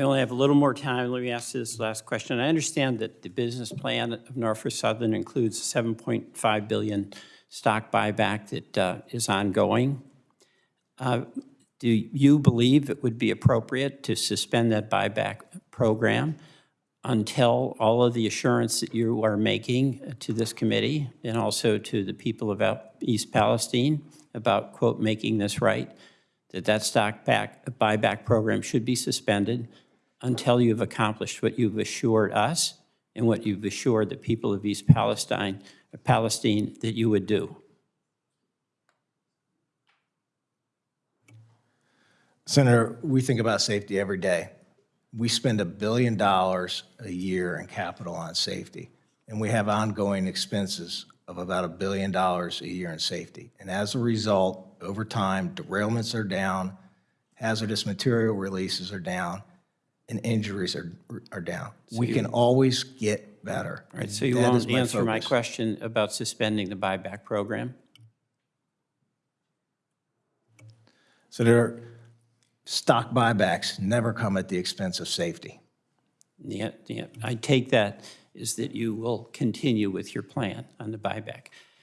I only have a little more time. Let me ask this last question. I understand that the business plan of Norfolk Southern includes a 7.5 billion stock buyback that uh, is ongoing. Uh, Do you believe it would be appropriate to suspend that buyback program until all of the assurance that you are making to this committee and also to the people of East Palestine about, quote, making this right, that that stock back, buyback program should be suspended until you've accomplished what you've assured us and what you've assured the people of East Palestine, Palestine that you would do? Senator, we think about safety every day. We spend a billion dollars a year in capital on safety, and we have ongoing expenses of about a billion dollars a year in safety. And as a result, over time, derailments are down, hazardous material releases are down, and injuries are, are down. We can always get better. All right, so you That is won't answer my question about suspending the buyback program? Senator, stock buybacks never come at the expense of safety. Yeah, yeah, I take that is that you will continue with your plan on the buyback.